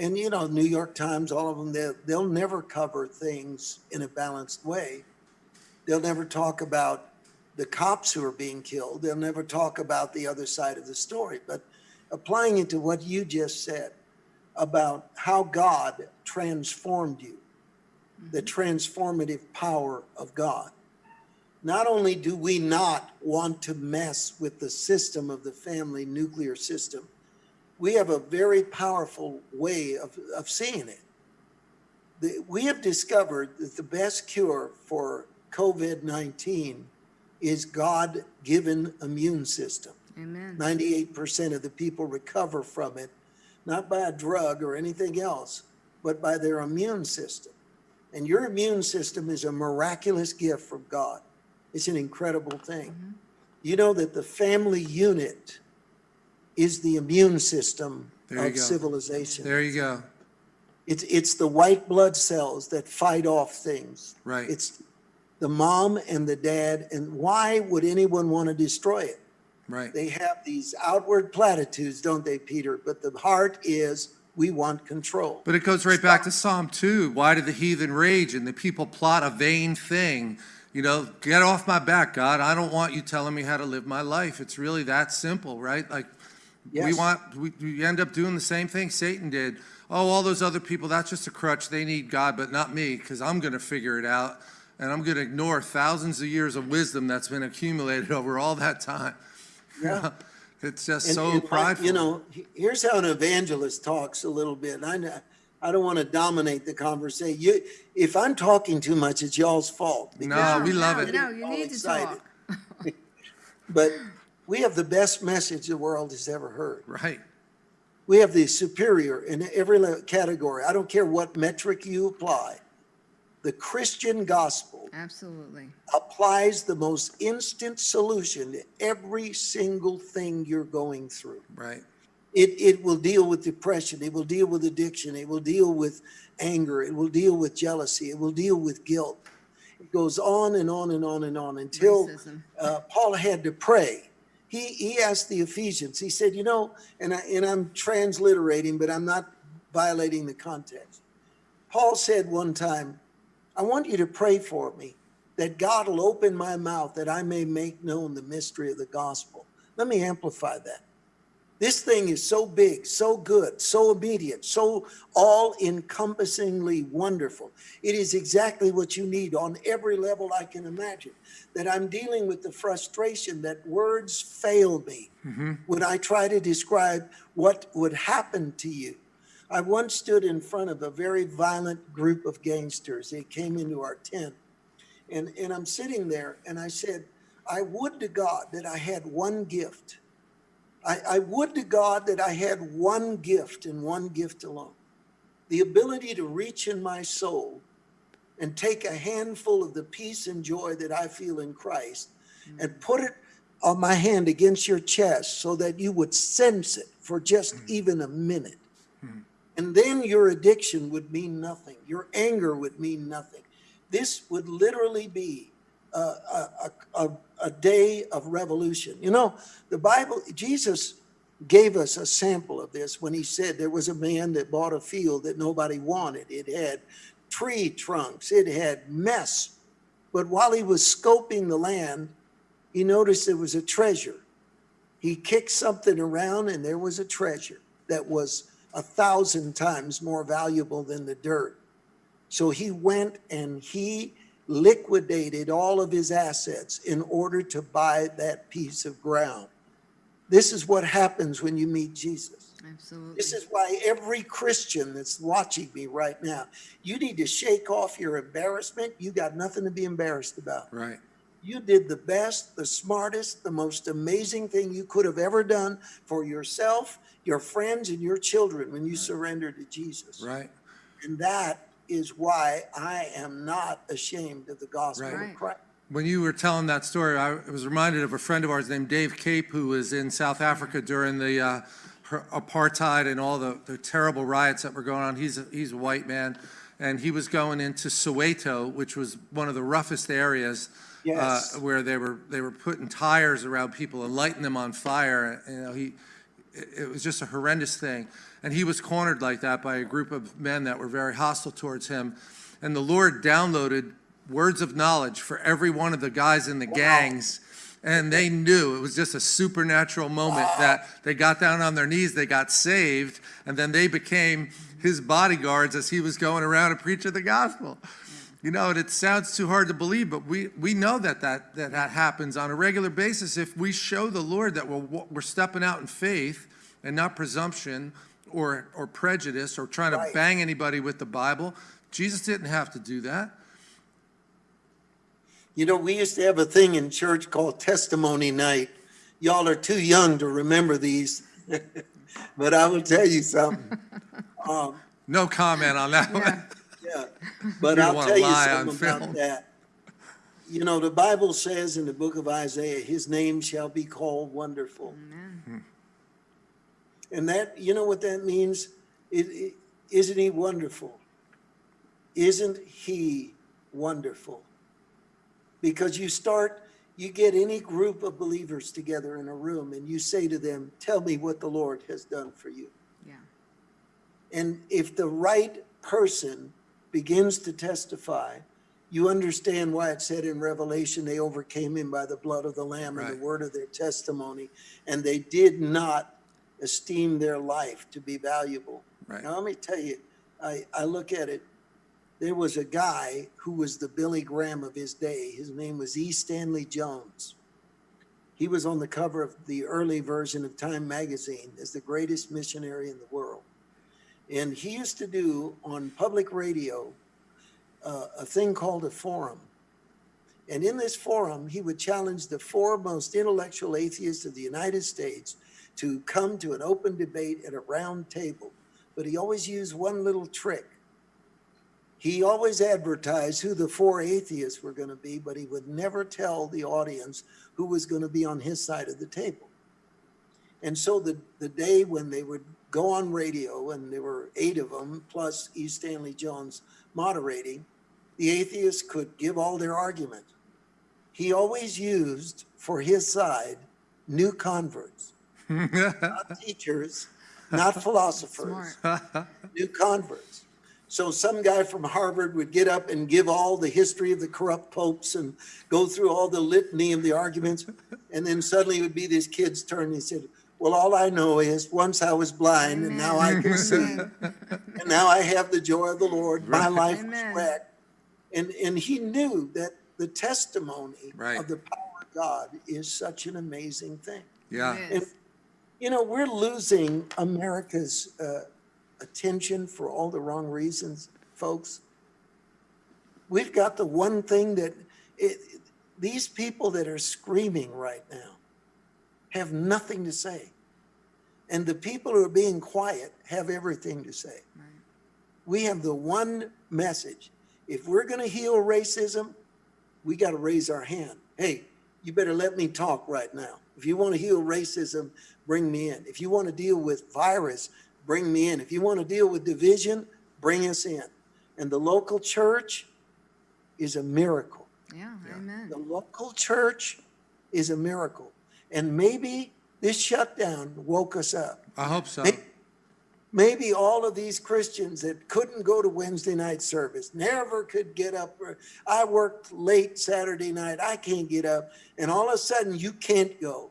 And, you know, New York Times, all of them, they'll, they'll never cover things in a balanced way. They'll never talk about the cops who are being killed. They'll never talk about the other side of the story. But applying it to what you just said about how God transformed you, the mm-hmm. transformative power of God. Not only do we not want to mess with the system of the family nuclear system, we have a very powerful way of, of seeing it. The, we have discovered that the best cure for COVID 19 is God given immune system. Amen. 98% of the people recover from it, not by a drug or anything else, but by their immune system. And your immune system is a miraculous gift from God. It's an incredible thing. Mm-hmm. You know that the family unit is the immune system There of civilization. There you go. It's, it's the white blood cells that fight off things. Right. It's the mom and the dad. And why would anyone want to destroy it? Right. They have these outward platitudes, don't they, Peter? But the heart is we want control. But it goes right back to Psalm 2. Why do the heathen rage and the people plot a vain thing? You know, get off my back, God. I don't want you telling me how to live my life. It's really that simple, right? Like, we want, we, we end up doing the same thing Satan did. Oh, all those other people, that's just a crutch. They need God, but not me, because I'm going to figure it out. And I'm going to ignore thousands of years of wisdom that's been accumulated over all that time. Yeah. It's just And- so and, like, prideful. You know, here's how an evangelist talks a little bit. I, know- I don't want to dominate the conversation. You, if I'm talking too much, it's y'all's fault. No, because we love no, it. No, you all need to excited. talk. But we have the best message the world has ever heard. Right. We have the superior in every category. I don't care what metric you apply. The Christian gospel Absolutely. applies the most instant solution to every single thing you're going through. Right. It, it will deal with depression. It will deal with addiction. It will deal with anger. It will deal with jealousy. It will deal with guilt. It goes on and on and on and on until uh, Paul had to pray. He, he asked the Ephesians, he said, you know, and, I, and I'm transliterating, but I'm not violating the context. Paul said one time, I want you to pray for me that God will open my mouth that I may make known the mystery of the gospel. Let me amplify that. This thing is so big, so good, so immediate, so all encompassingly wonderful. It is exactly what you need on every level I can imagine. That I'm dealing with the frustration that words fail me mm-hmm. when I try to describe what would happen to you. I once stood in front of a very violent group of gangsters. They came into our tent. And, and I'm sitting there and I said, I would to God that I had one gift. I, I would to God that I had one gift and one gift alone the ability to reach in my soul and take a handful of the peace and joy that I feel in Christ mm-hmm. and put it on my hand against your chest so that you would sense it for just mm-hmm. even a minute. Mm-hmm. And then your addiction would mean nothing. Your anger would mean nothing. This would literally be a, a, a, a- a day of revolution. You know, the Bible, Jesus gave us a sample of this when he said there was a man that bought a field that nobody wanted. It had tree trunks, it had mess. But while he was scoping the land, he noticed there was a treasure. He kicked something around and there was a treasure that was a thousand times more valuable than the dirt. So he went and he liquidated all of his assets in order to buy that piece of ground. This is what happens when you meet Jesus. Absolutely. This is why every Christian that's watching me right now, you need to shake off your embarrassment. You got nothing to be embarrassed about. Right. You did the best, the smartest, the most amazing thing you could have ever done for yourself, your friends, and your children when you surrendered to Jesus. Right. And that is why I am not ashamed of the gospel Right. of Christ. When you were telling that story, I was reminded of a friend of ours named Dave Cape, who was in South Africa during the uh, apartheid and all the, the terrible riots that were going on. He's a, he's a white man, and he was going into Soweto, which was one of the roughest areas. Yes. Uh, where they were they were putting tires around people and lighting them on fire. You know, he it, was just a horrendous thing. And he was cornered like that by a group of men that were very hostile towards him. And the Lord downloaded words of knowledge for every one of the guys in the gangs. And they knew it was just a supernatural moment that they got down on their knees, they got saved, and then they became his bodyguards as he was going around and preaching the gospel. You know, and it sounds too hard to believe, but we, we know that that, that that happens on a regular basis if we show the Lord that we're, we're stepping out in faith and not presumption or, or prejudice or trying to bang anybody with the Bible. Jesus didn't have to do that. You know, we used to have a thing in church called testimony night. Y'all are too young to remember these, but I will tell you something. Um, No comment on that one. Yeah. yeah, but You I'll tell you something about film. that. You know, the Bible says in the book of Isaiah, his name shall be called wonderful. And that, you know what that means? It, it, isn't he wonderful? Isn't he wonderful? Because you start, you get any group of believers together in a room and you say to them, tell me what the Lord has done for you. Yeah. And if the right person begins to testify, you understand why it said in Revelation, they overcame him by the blood of the Lamb and the word of their testimony, and they did not esteem their life to be valuable. Right. Now, let me tell you, I, I look at it, there was a guy who was the Billy Graham of his day. His name was E. Stanley Jones. He was on the cover of the early version of Time magazine as the greatest missionary in the world. And he used to do on public radio uh, a thing called a forum. And in this forum, he would challenge the four most intellectual atheists of the United States to come to an open debate at a round table. But he always used one little trick. He always advertised who the four atheists were going to be, but he would never tell the audience who was going to be on his side of the table. And so the, the day when they would go on radio, and there were eight of them, plus E. Stanley Jones moderating, the atheists could give all their argument. He always used for his side new converts, not teachers, not philosophers, new converts. So some guy from Harvard would get up and give all the history of the corrupt popes and go through all the litany of the arguments. And then suddenly it would be this kid's turn. and He said, well, all I know is once I was blind and now I can see. And now I have the joy of the Lord. My life was Amen. wrecked. And, and he knew that the testimony Right. of the power of God is such an amazing thing. Yeah. It And, you know, we're losing America's uh, attention for all the wrong reasons, folks. We've got the one thing that it, these people that are screaming right now have nothing to say. And the people who are being quiet have everything to say. Right. We have the one message. If we're going to heal racism, we got to raise our hand. Hey, you better let me talk right now. If you want to heal racism, bring me in. If you want to deal with virus, bring me in. If you want to deal with division, bring us in. And the local church is a miracle. Yeah, Yeah. amen. The local church is a miracle. And maybe this shutdown woke us up. I hope so. May- Maybe all of these Christians that couldn't go to Wednesday night service, never could get up. I worked late Saturday night, I can't get up. And all of a sudden, you can't go.